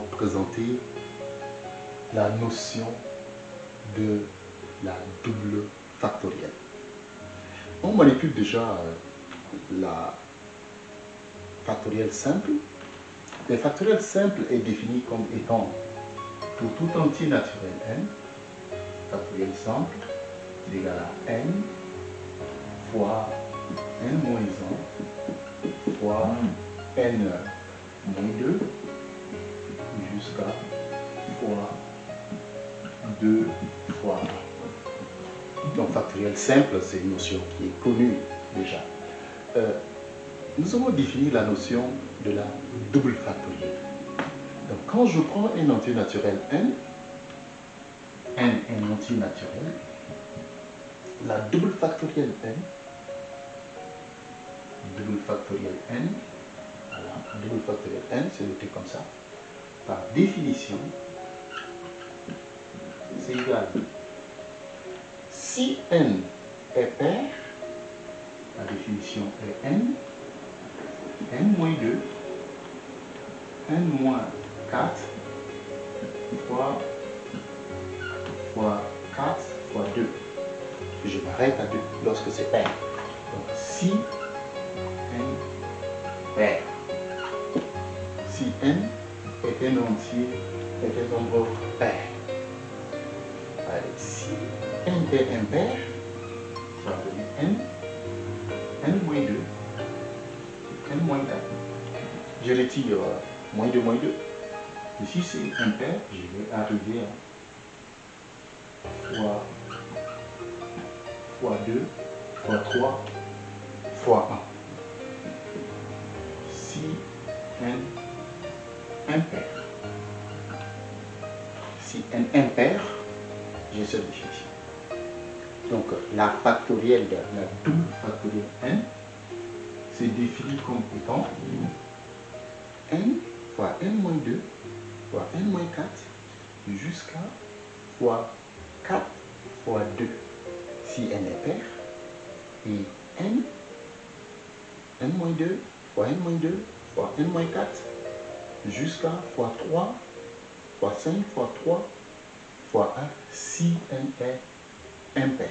présenter la notion de la double factorielle. On manipule déjà euh, la factorielle simple. La factorielle simple est définie comme étant pour tout entier naturel n, factorielle simple est égal à n fois n moins 1 fois n moins 2 jusqu'à fois 2 fois 1. Donc factoriel simple, c'est une notion qui est connue déjà. Euh, nous avons défini la notion de la double factorielle. Donc quand je prends un entier naturel n, n est un entier naturel, la double factorielle n, double factorielle n, voilà, double factorielle n, c'est noté comme ça, par définition, c'est égal. Si n est pair, la définition est n, n moins 2, n moins 4 fois, fois 4 fois 2. Je m'arrête à 2 lorsque c'est pair. Donc si n pair, si n un entier, est un nombre pair. Allez, si n est impair, ça va donner n, n moins 2, n moins 4. Je retire moins 2, moins 2. Ici c'est impair, je vais arriver à fois, fois 2, fois 3, fois 1. Si n impair. Si n impair, j'ai cette définition. Donc la factorielle la double factorielle n, c'est défini comme étant n fois n moins 2 fois n moins 4 jusqu'à fois 4 fois 2 si n est pair et n n moins 2 fois n moins 2 fois n moins 4 jusqu'à fois 3 fois 5 fois 3 fois 1 si n est impair.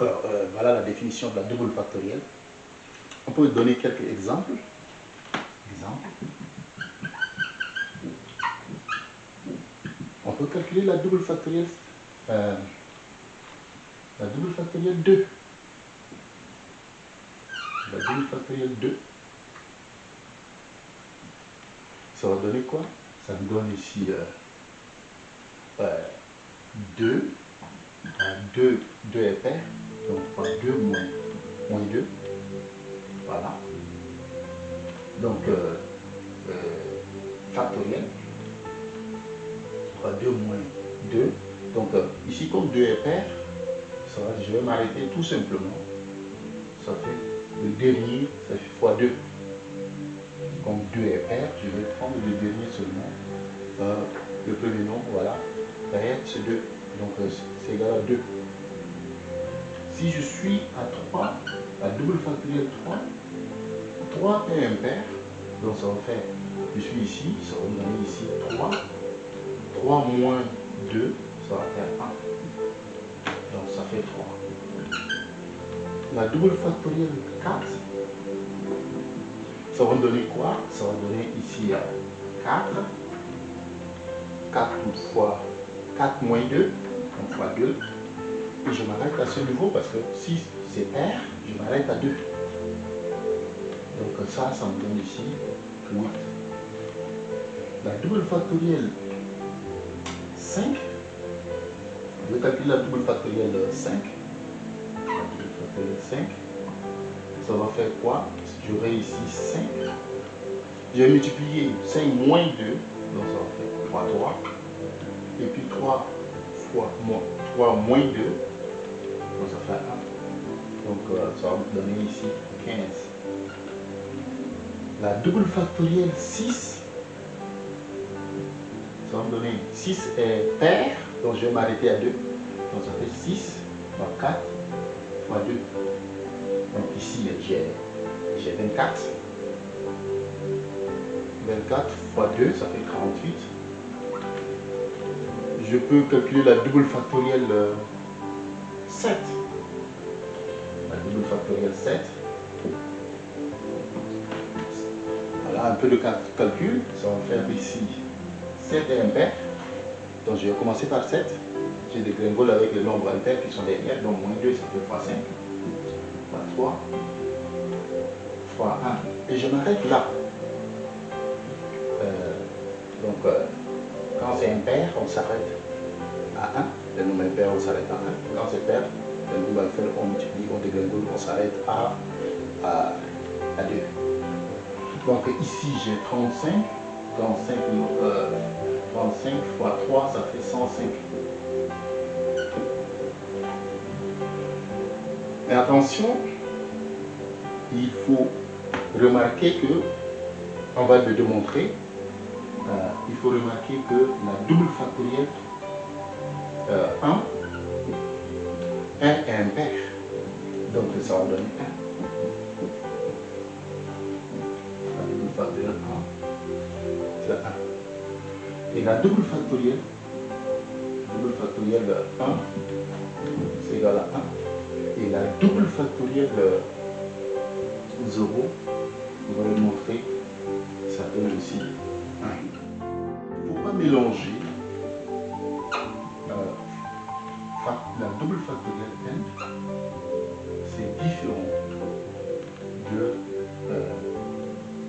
Alors, euh, voilà la définition de la double factorielle. On peut donner quelques exemples. Exemple. On peut calculer la double factorielle, euh, la double factorielle 2. La double factorielle 2. Ça va donner quoi Ça me donne ici euh, euh, 2. 2, 2 est pair. Donc, fois 2 moins, moins 2. Voilà. Donc, euh, euh, factoriel. Fois 2 moins 2. Donc, euh, ici, comme 2 est pair, ça va, je vais m'arrêter tout simplement. Ça fait le dernier, ça fait fois 2. Comme 2 est pair, je vais prendre le dernier seulement. Euh, le premier nom, voilà. Pair, c'est 2. Donc, euh, c'est égal à 2. Si je suis à 3, la double factorielle 3, 3 est impair, donc ça va faire, je suis ici, ça va me donner ici 3, 3 moins 2, ça va faire 1. Donc ça fait 3. La double factorielle 4, ça va me donner quoi? Ça va donner ici 4, 4 fois 4 moins 2, donc fois 2, et je m'arrête à ce niveau parce que si c'est pair, je m'arrête à 2. Donc ça, ça me donne ici 8. La double factorielle 5, je vais calculer la double factorielle 5. La double factorielle 5, ça va faire quoi? J'aurai ici 5. Je vais multiplier 5 moins 2, donc ça va faire fois 3. Et puis 3 fois moins, 3 moins 2, donc ça fait 1. Donc euh, ça va me donner ici 15. La double factorielle 6, ça va me donner 6 est pair, donc je vais m'arrêter à 2. Donc ça fait 6 fois 4 fois 2. Donc ici j'ai 24. 24 fois 2, ça fait 48. Je peux calculer la double factorielle 7. Euh, la double factorielle 7. Voilà un peu de calcul. Ça va faire ici 7 est impair. Donc je vais commencer par 7. J'ai des gringoles avec les nombres impairs qui sont derrière. Donc moins 2, ça fait fois 5. Fois 3. Fois 1. Et je m'arrête là. Donc, euh, quand c'est impair, on s'arrête à 1. Le nombre impair, on s'arrête à 1. Quand c'est pair, le nombre impair, on multiplie, on dégringole, on s'arrête à, à, 2. Donc ici, j'ai 35. 35, euh, 35 fois 3, ça fait 105. Mais attention, il faut remarquer que, on va le démontrer, euh, il faut remarquer que la double factorielle 1, euh, 1 est impair. Donc ça va donner 1. La double factorielle 1, c'est 1. Et la double factorielle, double factorielle 1, c'est égal à 1. Et la double factorielle 0, on va le montrer, ça donne aussi il ne faut pas mélanger euh, la double factorielle n, c'est différent de euh,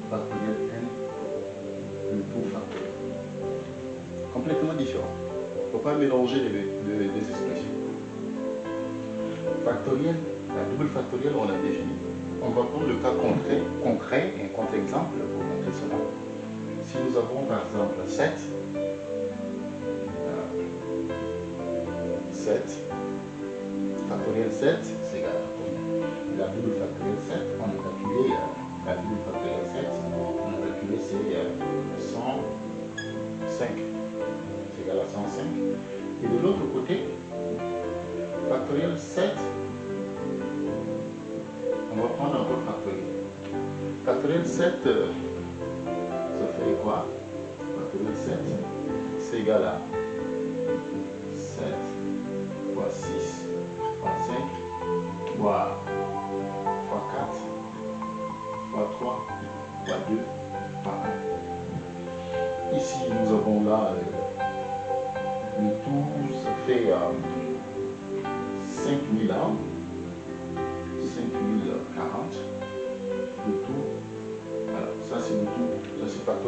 factorielle n, le tout factoriel. Complètement différent. Il ne faut pas mélanger les, expressions. Factorielle, la double factorielle, on l'a défini. On va prendre le cas concret, concret et un contre-exemple pour montrer cela. Si nous avons par exemple 7, 7, factoriel 7, c'est égal à la double factoriel 7, on a calculé euh, la double factoriel 7, on a calculé c'est 105, Factoriel 7, quoi? 7, c'est égal à 7 fois 6 fois 5 fois, 4 fois 3 fois 2 fois 1. Ici, nous avons là euh, le tout, ça fait euh, 5000 ans,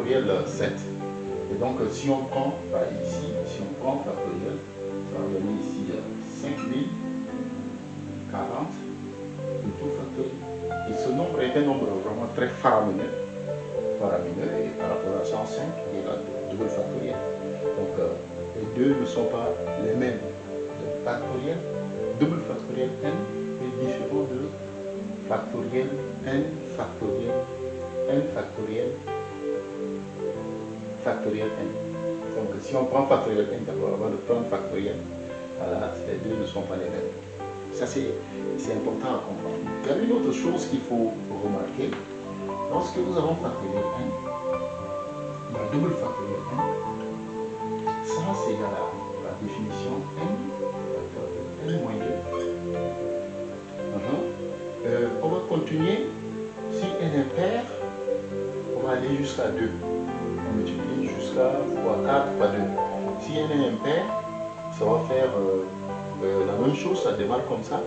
factoriel 7. Et donc, si on prend, bah, ici, si on prend factoriel, ça va donner ici 5040, euh, le tout factoriel. Et ce nombre est un nombre vraiment très faramineux, faramineux et par rapport à 105 et la double factorielle. Donc, euh, les deux ne sont pas les mêmes. Factoriel, double factoriel n est différent de factoriel n factoriel n factoriel factoriel n. Donc si on prend factoriel n d'abord avant de prendre factoriel, voilà, les deux ne sont pas les mêmes. Ça c'est important à comprendre. Il y a une autre chose qu'il faut remarquer. Lorsque nous avons factoriel n, la double factoriel n, ça c'est à la définition n facteur de n moins 2. Uh-huh. Euh, on va continuer. Si n est pair, on va aller jusqu'à 2 multiplie jusqu'à x4 fois 2. Si n est impair, ça va faire euh, euh, la même chose, ça démarre comme ça.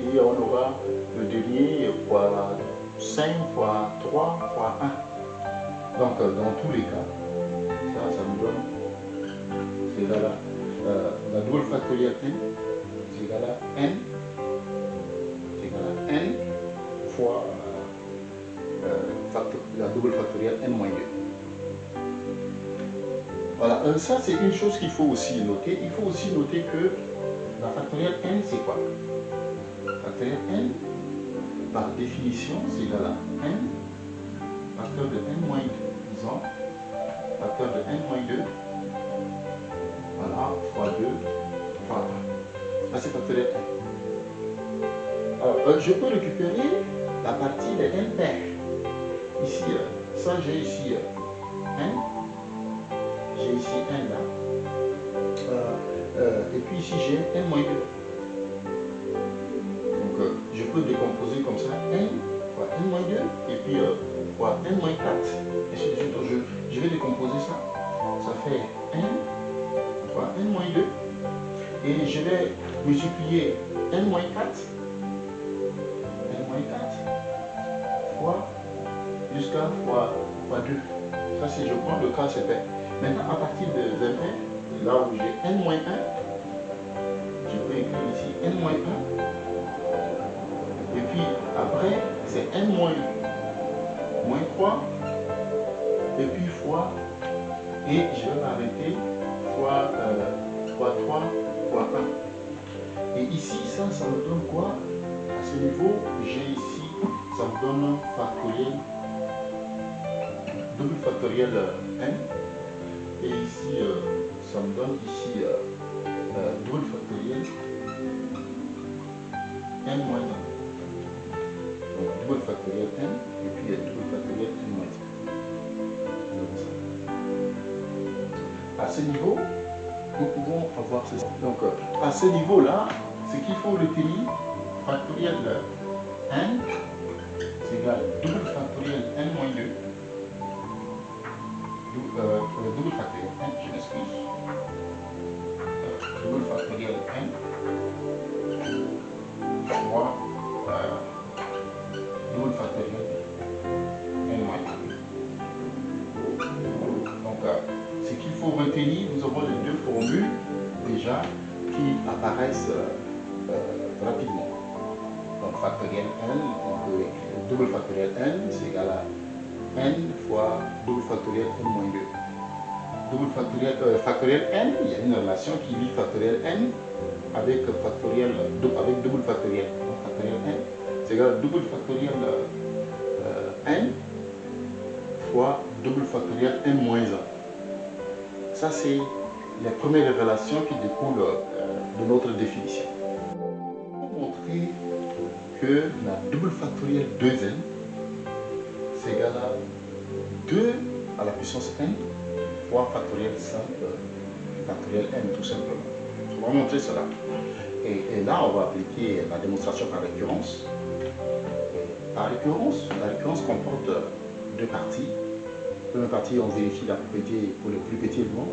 Et on aura le dernier fois 5 fois 3 fois 1. Donc euh, dans tous les cas, ça, ça nous donne, la double factorielle n, c'est égal à n, c'est égal à n fois la double factorielle n moins 2. Voilà, euh, ça c'est une chose qu'il faut aussi noter. Il faut aussi noter que la factorielle n c'est quoi? Factorielle n, par définition, c'est égal à n, facteur de n moins 2, disons, facteur de n moins 2, voilà, fois 2, fois 1. Ça c'est factorielle n. Alors, euh, je peux récupérer la partie de n pair. Ici, euh, ça j'ai ici puis ici j'ai un moins 2. Donc euh, je peux décomposer comme ça 1 fois 1 moins 2 et puis euh, fois 1 moins 4. Et je, je, je vais décomposer ça. Ça fait 1 fois 1 moins 2. Et je vais multiplier 1 moins 4 jusqu'à fois, fois, 2. Ça, si je prends le cas, c'est pair. Maintenant, à partir de 20, là où j'ai n-1, N-1. Et puis après, c'est N-1. Moins 3. Et puis fois. Et je vais m'arrêter. Fois, euh, fois 3, fois 1. Et ici, ça, ça me donne quoi? À ce niveau, j'ai ici, ça me donne un factoriel. Double factoriel euh, N. Et ici, euh, ça me donne ici double factoriel n moins 1. Donc double factoriel n et puis double factoriel n moins 1. À ce niveau, nous pouvons avoir ceci. Donc à ce niveau-là, ce qu'il faut retenir, factoriel n, c'est égal double factoriel n moins 2 euh, double factoriel n, je m'excuse. Euh, double factoriel n fois euh, double factoriel n Donc, euh, ce qu'il faut retenir, nous avons les deux formules déjà qui apparaissent euh, rapidement. Donc, factoriel n, on peut écrire double factoriel n, c'est égal à n fois double factoriel n moins 2. Double factoriel, euh, factoriel n, il y a une relation qui lie factoriel n avec factoriel avec double factoriel. Donc factoriel n, c'est égal à double factoriel euh, n fois double factoriel n moins 1. Ça, c'est les premières relations qui découlent euh, de notre définition. Pour montrer que la double factoriel 2n c'est égal à 2 à la puissance n fois factoriel simple, factoriel n tout simplement. On va montrer cela. Et, là, on va appliquer la démonstration par récurrence. par récurrence, la récurrence comporte deux parties. La première partie, on vérifie la propriété pour le plus petit élément.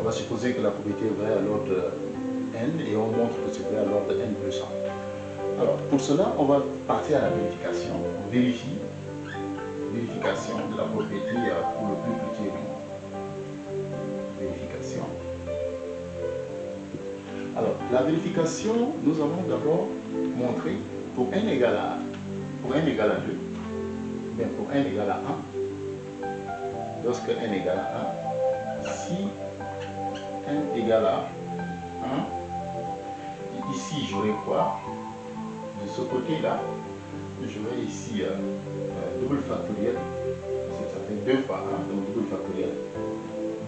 On va supposer que la propriété est vraie à l'ordre n et on montre que c'est vrai à l'ordre n plus 1. Alors, pour cela, on va partir à la vérification. On vérifie vérification de la propriété pour le plus petit élément. La vérification, nous allons d'abord montrer pour n égale à pour n égale à 2, bien pour n égale à 1, lorsque n égale à 1, si n égale à 1, ici j'aurai quoi? De ce côté-là, vais ici euh, euh, double factoriel, ça fait 2 fois 1, donc double factoriel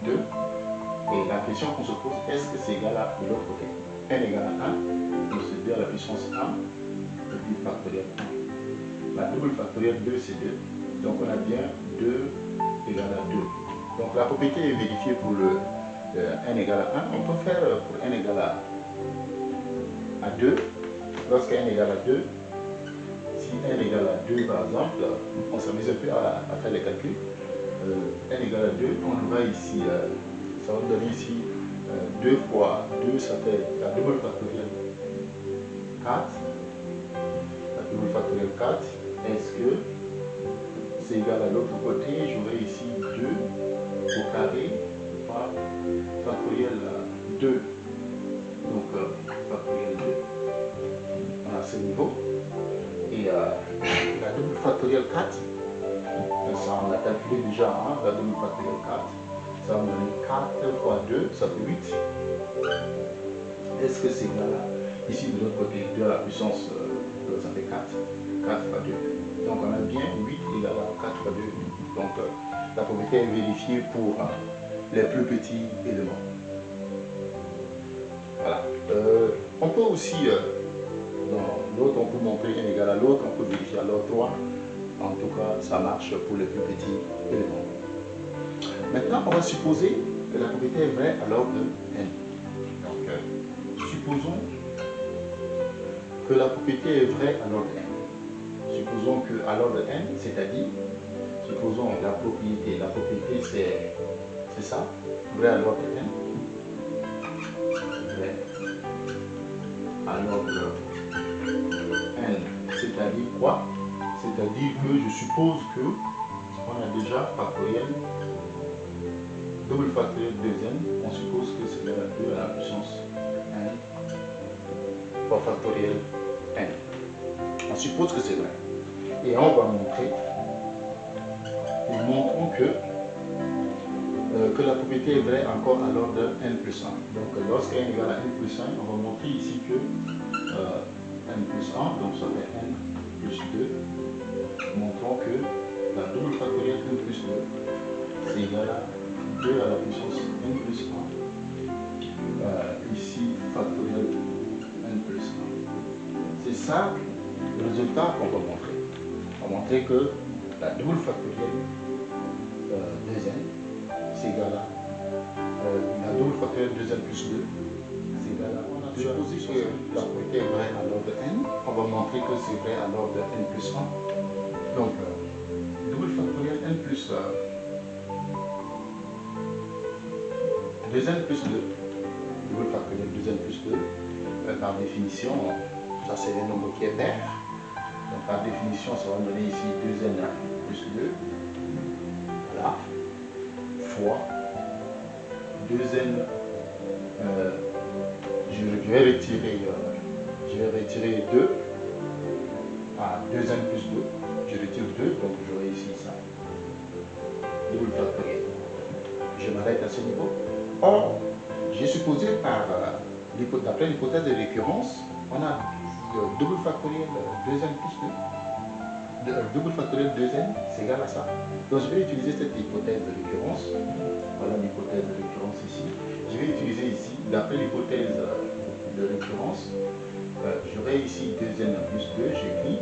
2. Et la question qu'on se pose, est-ce que c'est égal à l'autre côté? N égale à 1, donc c'est 2 à la puissance 1, et puis factoriel 1. La double factoriel 2, c'est 2. Donc on a bien 2 égale à 2. Donc la propriété est vérifiée pour le euh, n égale à 1. On peut faire pour n égale à, à 2, lorsque n égale à 2, n égale à 2 par exemple, on s'amuse un peu à, faire les calculs. Euh, n égale à 2, on va ici, euh, ça va donner ici 2 euh, fois 2, ça fait la double factorielle 4. La double factorielle 4, est-ce que c'est égal à l'autre côté? J'aurai ici 2 au carré fois factorielle 2. Donc, factorielle 2. On a ce niveau et euh, la double factorielle 4, ça on a calculé déjà, hein, la double factorielle 4, ça me donner 4 fois 2, ça fait 8. Est-ce que c'est égal à, ici de l'autre côté, 2 à la puissance, euh, ça fait 4, 4 fois 2. Donc on a bien 8 égale à 4 fois 2. Donc euh, la propriété est vérifiée pour les plus petits éléments. Voilà. on peut aussi l'autre on peut montrer n égale à l'autre, on peut vérifier à l'autre 3. En tout cas, ça marche pour les plus petits éléments. Maintenant, on va supposer que la propriété est vraie à l'ordre de n. Donc, euh, supposons que la propriété est vraie à l'ordre n. Supposons que à l'ordre n, c'est-à-dire, supposons la propriété, la propriété c'est ça, vrai à l'ordre n, vrai à l'ordre n, c'est-à-dire quoi? C'est-à-dire que je suppose que on a déjà factoriel double factoriel de n, on suppose que c'est égal à 2 à la puissance n fois factoriel n. On suppose que c'est vrai. Et on va montrer, nous montrons que, euh, que la propriété est vraie encore à l'ordre de n plus 1. Donc lorsque n égale à n plus 1, on va montrer ici que euh, n plus 1, donc ça fait n plus 2. Montrons que la double factorielle n plus 2, c'est égal à 2 à la puissance n plus 1. Euh, ici, factoriel n plus 1. C'est ça le résultat qu'on va montrer. On va montrer que la double factorielle euh, de n, c'est égal à euh, la double factorielle de n plus 2, c'est égal à. On a supposé que la propriété est vraie à l'ordre de n. On va montrer que c'est vrai à l'ordre de n plus 1. Donc, 2n plus 2, double factoriel 2n plus 2, euh, par définition, ça c'est les nombres qui est pair. Donc par définition, ça va me donner ici 2n plus 2, voilà, fois 2n, euh, je, vais retirer, euh, je vais retirer 2, à 2n plus 2, je retire 2, donc j'aurai ici ça, double factoriel. Je m'arrête à ce niveau. Or, j'ai supposé par, d'après l'hypothèse de récurrence, on a le double factoriel 2n plus 2. Le double factoriel 2n, c'est égal à ça. Donc je vais utiliser cette hypothèse de récurrence. Voilà l'hypothèse de récurrence ici. Je vais utiliser ici, d'après l'hypothèse de récurrence, j'aurai ici 2n plus 2, j'écris,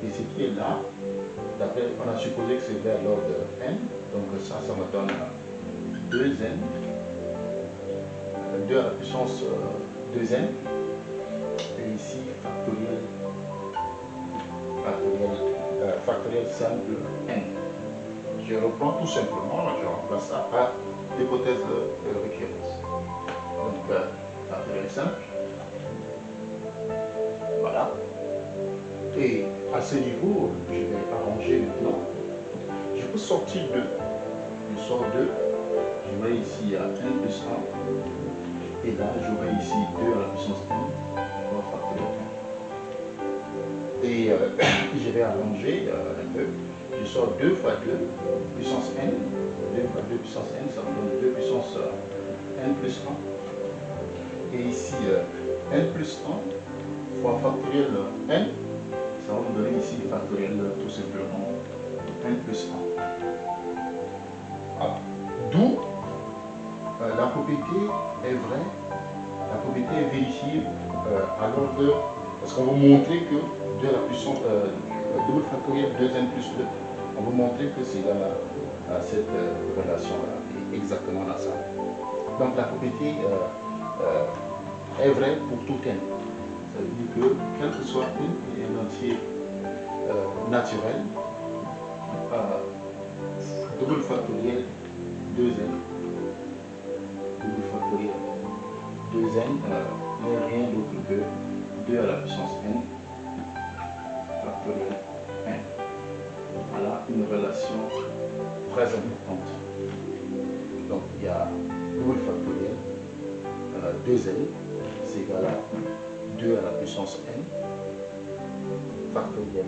et ce qui est là, on a supposé que c'est vers l'ordre n, donc ça, ça me donne 2n 2 à la puissance 2n. Et ici, factoriel, factoriel, euh, factoriel simple n. Je reprends tout simplement, je remplace ça par l'hypothèse de récurrence. Donc, euh, factoriel simple. Voilà. Et à ce niveau, je vais arranger maintenant. Je peux sortir 2. Je sors 2. Je vais ici à n plus 1. Et là, j'aurai ici 2 à la puissance n, Et euh, je vais allonger euh, un peu. Je sors 2 fois 2 puissance n. 2 fois 2 puissance n, ça me donne 2 puissance euh, n plus 1. Et ici, n plus 1 fois factoriel n, ça va me donner ici factoriel tout simplement n plus 1. Ah, d'où la propriété est vraie, la propriété est vérifiée euh, à l'ordre Parce qu'on va montrer que 2 à la puissance, euh, double factoriel 2n plus 2, on va montrer que c'est dans à cette euh, relation-là, exactement dans ça. Donc la propriété est vraie pour tout n. Ça veut dire que, quel que soit un entier naturel, double factoriel 2n 2n n'est rien d'autre que 2 à la puissance n factoriel n. Voilà une relation très importante. Donc il y a double factoriel 2n, c'est égal à 2 à la puissance n factoriel.